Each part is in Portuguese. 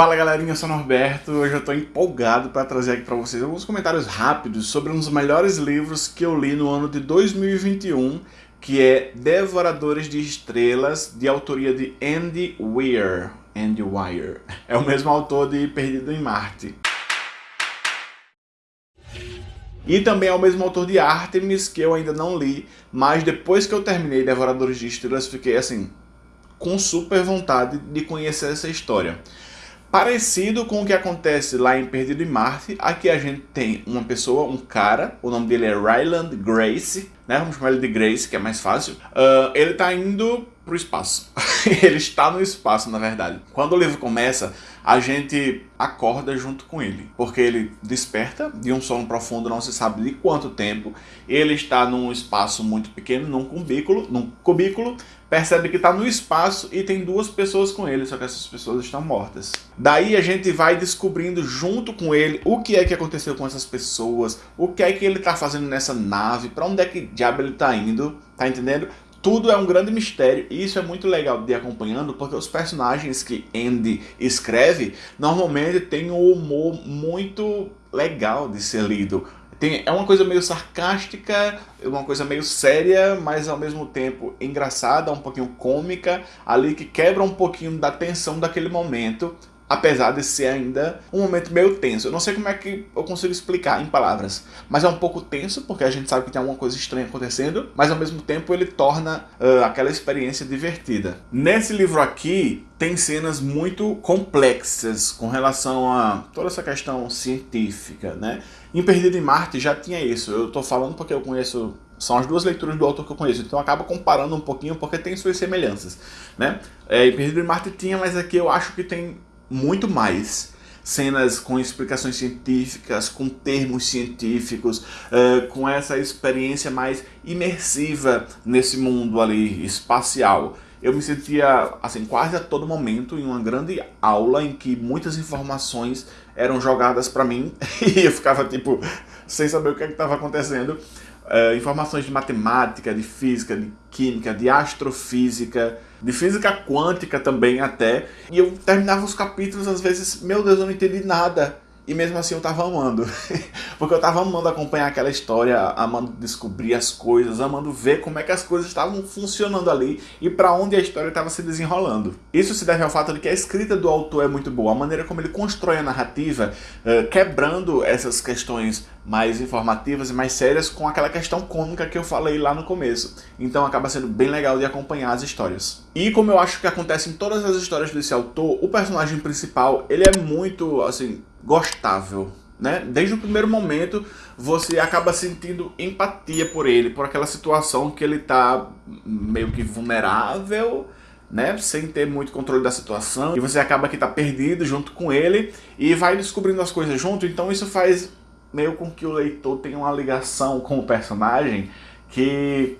Fala galerinha, eu sou o Norberto, hoje eu tô empolgado para trazer aqui para vocês alguns comentários rápidos sobre um dos melhores livros que eu li no ano de 2021, que é Devoradores de Estrelas, de autoria de Andy Weir. Andy Weir. É o mesmo autor de Perdido em Marte. E também é o mesmo autor de Artemis, que eu ainda não li, mas depois que eu terminei Devoradores de Estrelas, fiquei assim, com super vontade de conhecer essa história. Parecido com o que acontece lá em Perdido em Marte, aqui a gente tem uma pessoa, um cara, o nome dele é Ryland Grace, né? Vamos chamar ele de Grace, que é mais fácil. Uh, ele está indo para o espaço. ele está no espaço, na verdade. Quando o livro começa, a gente acorda junto com ele, porque ele desperta de um sono profundo, não se sabe de quanto tempo. Ele está num espaço muito pequeno, num cubículo, num cubículo percebe que está no espaço e tem duas pessoas com ele, só que essas pessoas estão mortas. Daí a gente vai descobrindo junto com ele o que é que aconteceu com essas pessoas, o que é que ele está fazendo nessa nave, para onde é que diabo ele está indo, tá entendendo? Tudo é um grande mistério e isso é muito legal de ir acompanhando porque os personagens que Andy escreve normalmente têm um humor muito legal de ser lido. Tem, é uma coisa meio sarcástica, uma coisa meio séria, mas ao mesmo tempo engraçada, um pouquinho cômica, ali que quebra um pouquinho da tensão daquele momento, apesar de ser ainda um momento meio tenso. Eu não sei como é que eu consigo explicar em palavras, mas é um pouco tenso, porque a gente sabe que tem alguma coisa estranha acontecendo, mas ao mesmo tempo ele torna uh, aquela experiência divertida. Nesse livro aqui, tem cenas muito complexas com relação a toda essa questão científica, né? Em Perdido em Marte já tinha isso, eu tô falando porque eu conheço são as duas leituras do autor que eu conheço, então acaba comparando um pouquinho porque tem suas semelhanças, né? É, em Perdido em Marte tinha, mas aqui eu acho que tem muito mais cenas com explicações científicas, com termos científicos, uh, com essa experiência mais imersiva nesse mundo ali espacial eu me sentia, assim, quase a todo momento em uma grande aula em que muitas informações eram jogadas para mim e eu ficava, tipo, sem saber o que é estava acontecendo. Uh, informações de matemática, de física, de química, de astrofísica, de física quântica também até. E eu terminava os capítulos, às vezes, meu Deus, eu não entendi nada. E mesmo assim eu tava amando. Porque eu tava amando acompanhar aquela história, amando descobrir as coisas, amando ver como é que as coisas estavam funcionando ali e para onde a história estava se desenrolando. Isso se deve ao fato de que a escrita do autor é muito boa, a maneira como ele constrói a narrativa, uh, quebrando essas questões mais informativas e mais sérias com aquela questão cômica que eu falei lá no começo. Então acaba sendo bem legal de acompanhar as histórias. E como eu acho que acontece em todas as histórias desse autor, o personagem principal, ele é muito, assim, gostável. Né? Desde o primeiro momento você acaba sentindo empatia por ele, por aquela situação que ele está meio que vulnerável, né? sem ter muito controle da situação, e você acaba que está perdido junto com ele e vai descobrindo as coisas junto, então isso faz meio com que o leitor tenha uma ligação com o personagem que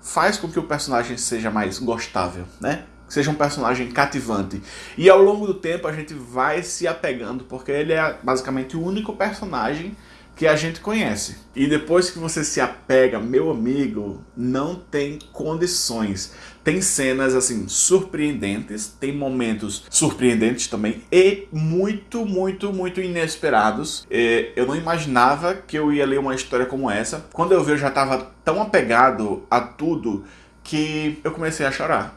faz com que o personagem seja mais gostável, né? Que seja um personagem cativante. E ao longo do tempo a gente vai se apegando, porque ele é basicamente o único personagem que a gente conhece. E depois que você se apega, meu amigo, não tem condições. Tem cenas, assim, surpreendentes, tem momentos surpreendentes também e muito, muito, muito inesperados. É, eu não imaginava que eu ia ler uma história como essa. Quando eu vi, eu já estava tão apegado a tudo que eu comecei a chorar.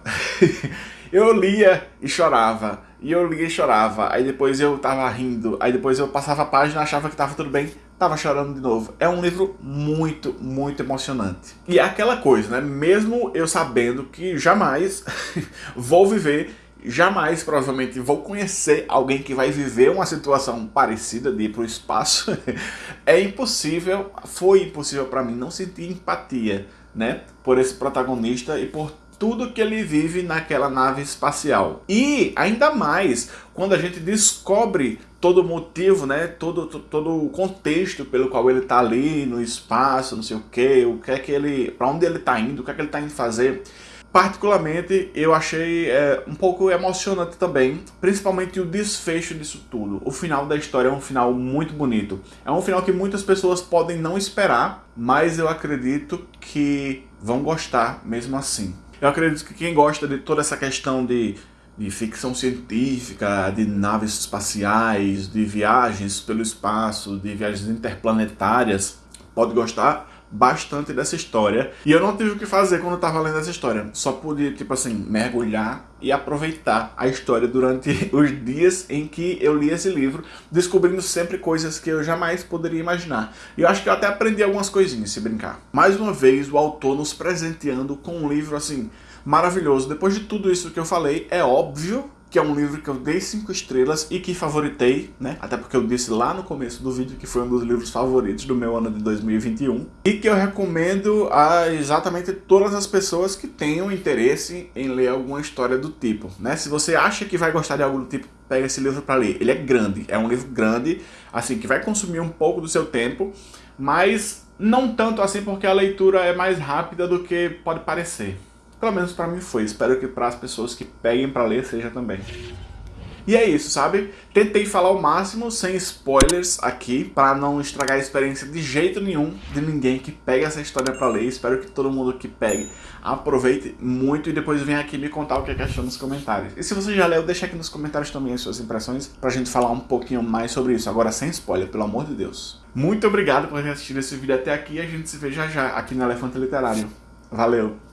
eu lia e chorava, e eu lia e chorava, aí depois eu tava rindo, aí depois eu passava a página, achava que tava tudo bem, tava chorando de novo. É um livro muito, muito emocionante. E é aquela coisa, né? Mesmo eu sabendo que jamais vou viver jamais provavelmente vou conhecer alguém que vai viver uma situação parecida de ir para o espaço, é impossível, foi impossível para mim não sentir empatia né, por esse protagonista e por tudo que ele vive naquela nave espacial. E ainda mais quando a gente descobre todo o motivo, né, todo, todo o contexto pelo qual ele está ali no espaço, não sei o que, o que é que ele, para onde ele está indo, o que é que ele está indo fazer. Particularmente, eu achei é, um pouco emocionante também, principalmente o desfecho disso tudo. O final da história é um final muito bonito. É um final que muitas pessoas podem não esperar, mas eu acredito que vão gostar mesmo assim. Eu acredito que quem gosta de toda essa questão de de ficção científica, de naves espaciais, de viagens pelo espaço, de viagens interplanetárias, pode gostar bastante dessa história. E eu não tive o que fazer quando eu tava lendo essa história. Só pude, tipo assim, mergulhar e aproveitar a história durante os dias em que eu li esse livro, descobrindo sempre coisas que eu jamais poderia imaginar. E eu acho que eu até aprendi algumas coisinhas, se brincar. Mais uma vez, o autor nos presenteando com um livro, assim, maravilhoso. Depois de tudo isso que eu falei, é óbvio que é um livro que eu dei 5 estrelas e que favoritei, né? Até porque eu disse lá no começo do vídeo que foi um dos livros favoritos do meu ano de 2021. E que eu recomendo a exatamente todas as pessoas que tenham interesse em ler alguma história do tipo, né? Se você acha que vai gostar de algo do tipo, pega esse livro para ler. Ele é grande, é um livro grande, assim, que vai consumir um pouco do seu tempo, mas não tanto assim porque a leitura é mais rápida do que pode parecer. Pelo menos para mim foi. Espero que para as pessoas que peguem para ler seja também. E é isso, sabe? Tentei falar o máximo sem spoilers aqui, para não estragar a experiência de jeito nenhum de ninguém que pegue essa história para ler. Espero que todo mundo que pegue aproveite muito e depois venha aqui me contar o que, é que achou nos comentários. E se você já leu, deixa aqui nos comentários também as suas impressões pra gente falar um pouquinho mais sobre isso. Agora sem spoiler, pelo amor de Deus. Muito obrigado por ter assistido esse vídeo até aqui e a gente se vê já já aqui no Elefante Literário. Valeu!